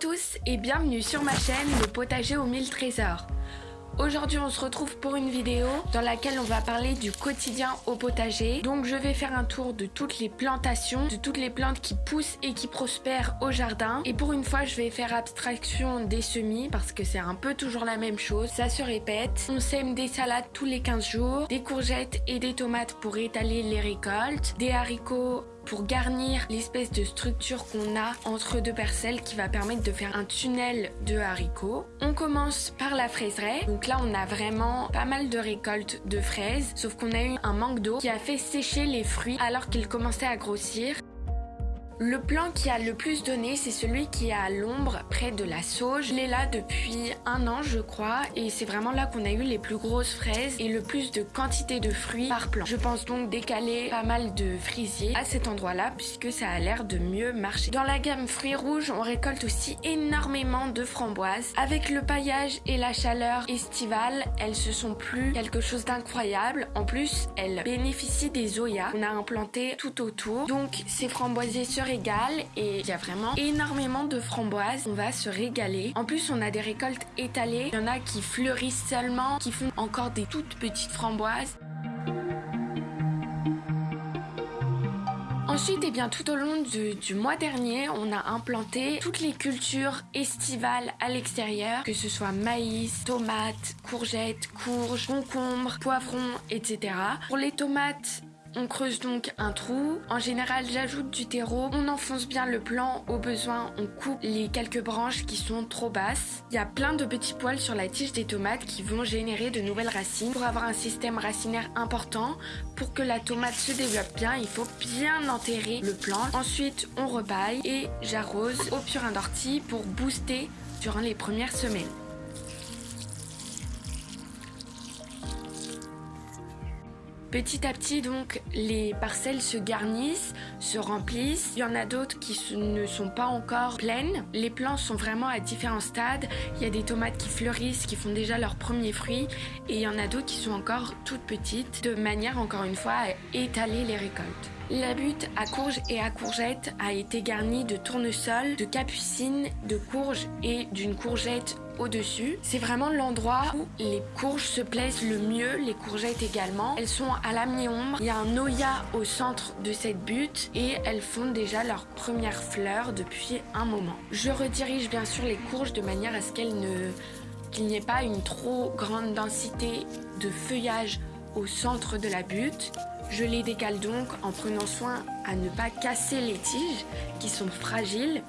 tous et bienvenue sur ma chaîne Le potager aux mille trésors. Aujourd'hui on se retrouve pour une vidéo dans laquelle on va parler du quotidien au potager. Donc je vais faire un tour de toutes les plantations, de toutes les plantes qui poussent et qui prospèrent au jardin. Et pour une fois je vais faire abstraction des semis parce que c'est un peu toujours la même chose, ça se répète. On sème des salades tous les 15 jours, des courgettes et des tomates pour étaler les récoltes, des haricots pour garnir l'espèce de structure qu'on a entre deux parcelles qui va permettre de faire un tunnel de haricots. On commence par la fraiseraie. Donc là, on a vraiment pas mal de récoltes de fraises, sauf qu'on a eu un manque d'eau qui a fait sécher les fruits alors qu'ils commençaient à grossir. Le plan qui a le plus donné, c'est celui qui est à l'ombre, près de la sauge. Il est là depuis un an, je crois, et c'est vraiment là qu'on a eu les plus grosses fraises et le plus de quantité de fruits par plan. Je pense donc décaler pas mal de frisiers à cet endroit-là, puisque ça a l'air de mieux marcher. Dans la gamme fruits rouges, on récolte aussi énormément de framboises. Avec le paillage et la chaleur estivale, elles se sont plus quelque chose d'incroyable. En plus, elles bénéficient des zoyas qu'on a implantés tout autour. Donc, ces framboisiers et il y a vraiment énormément de framboises. On va se régaler. En plus, on a des récoltes étalées. Il y en a qui fleurissent seulement, qui font encore des toutes petites framboises. Ensuite, et eh bien, tout au long du, mois dernier, on a implanté toutes les cultures estivales à l'extérieur, que ce soit maïs, tomates, courgettes, courges, concombres, poivrons, etc. Pour les tomates, on creuse donc un trou. En général, j'ajoute du terreau. On enfonce bien le plan. Au besoin, on coupe les quelques branches qui sont trop basses. Il y a plein de petits poils sur la tige des tomates qui vont générer de nouvelles racines. Pour avoir un système racinaire important, pour que la tomate se développe bien, il faut bien enterrer le plan. Ensuite, on repaille et j'arrose au purin d'ortie pour booster durant les premières semaines. Petit à petit, donc, les parcelles se garnissent, se remplissent. Il y en a d'autres qui ne sont pas encore pleines. Les plants sont vraiment à différents stades. Il y a des tomates qui fleurissent, qui font déjà leurs premiers fruits. Et il y en a d'autres qui sont encore toutes petites, de manière, encore une fois, à étaler les récoltes. La butte à courges et à courgettes a été garnie de tournesol, de capucines, de courges et d'une courgette au-dessus. C'est vraiment l'endroit où les courges se plaisent le mieux, les courgettes également. Elles sont à la mi-ombre. Il y a un noya au centre de cette butte et elles font déjà leurs premières fleurs depuis un moment. Je redirige bien sûr les courges de manière à ce qu'il n'y ait pas une trop grande densité de feuillage au centre de la butte. Je les décale donc en prenant soin à ne pas casser les tiges qui sont fragiles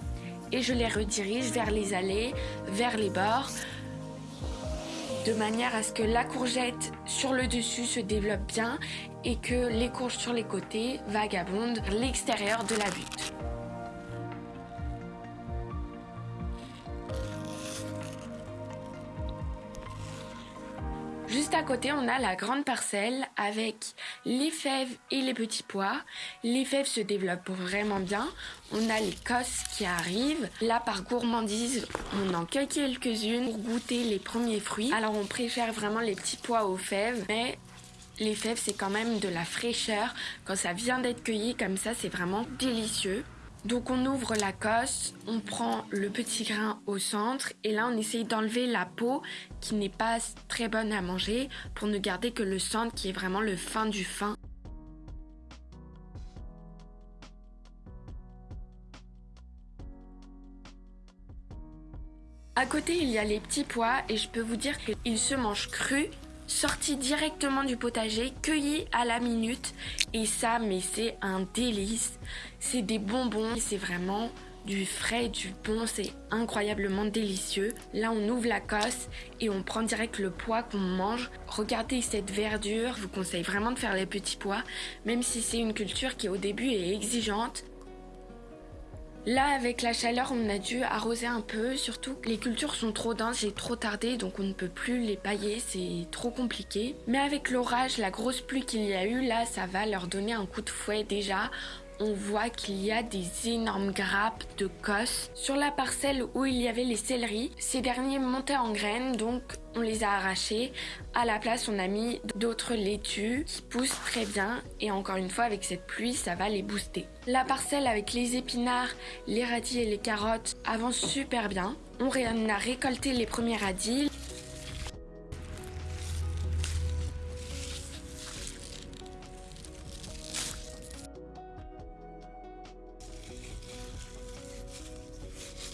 et je les redirige vers les allées, vers les bords de manière à ce que la courgette sur le dessus se développe bien et que les courges sur les côtés vagabondent l'extérieur de la butte. Juste à côté, on a la grande parcelle avec les fèves et les petits pois. Les fèves se développent vraiment bien. On a les cosses qui arrivent. Là, par gourmandise, on en cueille quelques-unes pour goûter les premiers fruits. Alors, on préfère vraiment les petits pois aux fèves, mais les fèves, c'est quand même de la fraîcheur. Quand ça vient d'être cueilli comme ça, c'est vraiment délicieux. Donc on ouvre la cosse, on prend le petit grain au centre et là on essaye d'enlever la peau qui n'est pas très bonne à manger pour ne garder que le centre qui est vraiment le fin du fin. À côté, il y a les petits pois et je peux vous dire qu'ils se mangent crus sorti directement du potager, cueilli à la minute. Et ça, mais c'est un délice. C'est des bonbons, c'est vraiment du frais, du bon, c'est incroyablement délicieux. Là, on ouvre la cosse et on prend direct le pois qu'on mange. Regardez cette verdure, je vous conseille vraiment de faire les petits pois, même si c'est une culture qui au début est exigeante. Là, avec la chaleur, on a dû arroser un peu, surtout les cultures sont trop denses, j'ai trop tardé, donc on ne peut plus les pailler, c'est trop compliqué. Mais avec l'orage, la grosse pluie qu'il y a eu, là, ça va leur donner un coup de fouet déjà. On voit qu'il y a des énormes grappes de cosses. Sur la parcelle où il y avait les céleris, ces derniers montaient en graines, donc on les a arrachés. À la place, on a mis d'autres laitues qui poussent très bien et encore une fois, avec cette pluie, ça va les booster. La parcelle avec les épinards, les radis et les carottes avance super bien. On a récolté les premiers radis.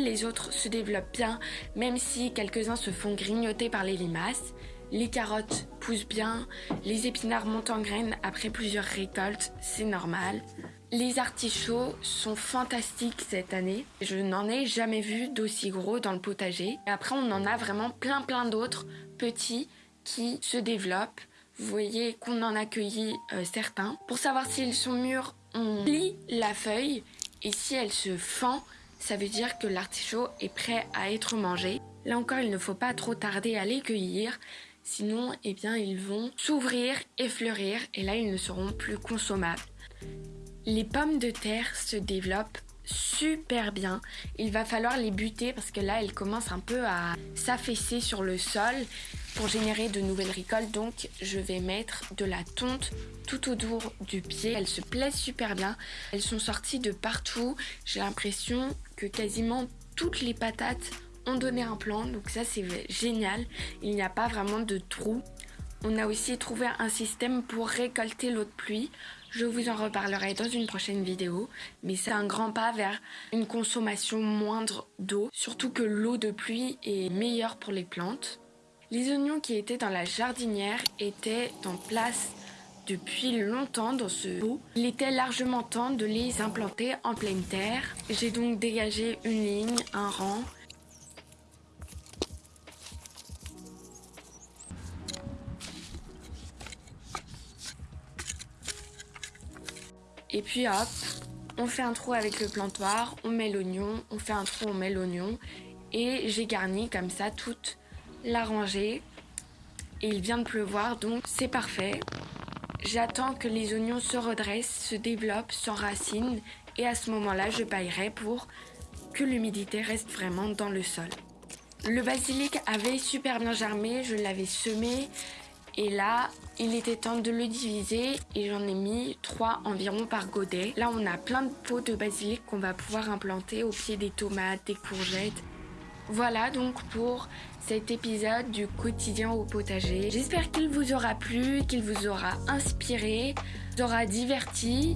Les autres se développent bien, même si quelques-uns se font grignoter par les limaces. Les carottes poussent bien, les épinards montent en graines après plusieurs récoltes, c'est normal. Les artichauts sont fantastiques cette année. Je n'en ai jamais vu d'aussi gros dans le potager. Et après, on en a vraiment plein plein d'autres petits qui se développent. Vous voyez qu'on en a cueilli euh, certains. Pour savoir s'ils sont mûrs, on plie la feuille et si elle se fend, ça veut dire que l'artichaut est prêt à être mangé. Là encore, il ne faut pas trop tarder à les cueillir, sinon, eh bien, ils vont s'ouvrir et fleurir, et là, ils ne seront plus consommables. Les pommes de terre se développent super bien. Il va falloir les buter parce que là, elles commencent un peu à s'affaisser sur le sol pour générer de nouvelles récoltes. Donc, je vais mettre de la tonte tout autour du pied. Elles se plaisent super bien. Elles sont sorties de partout. J'ai l'impression que quasiment toutes les patates ont donné un plant. Donc ça, c'est génial. Il n'y a pas vraiment de trou. On a aussi trouvé un système pour récolter l'eau de pluie. Je vous en reparlerai dans une prochaine vidéo, mais c'est un grand pas vers une consommation moindre d'eau, surtout que l'eau de pluie est meilleure pour les plantes. Les oignons qui étaient dans la jardinière étaient en place depuis longtemps dans ce pot. Il était largement temps de les implanter en pleine terre. J'ai donc dégagé une ligne, un rang. Et puis hop, on fait un trou avec le plantoir, on met l'oignon, on fait un trou, on met l'oignon. Et j'ai garni comme ça toute la rangée. Et il vient de pleuvoir, donc c'est parfait. J'attends que les oignons se redressent, se développent, s'enracinent et à ce moment-là, je paillerai pour que l'humidité reste vraiment dans le sol. Le basilic avait super bien germé, je l'avais semé et là, il était temps de le diviser et j'en ai mis 3 environ par godet. Là, on a plein de pots de basilic qu'on va pouvoir implanter au pied des tomates, des courgettes. Voilà donc pour cet épisode du quotidien au potager. J'espère qu'il vous aura plu, qu'il vous aura inspiré, vous aura diverti.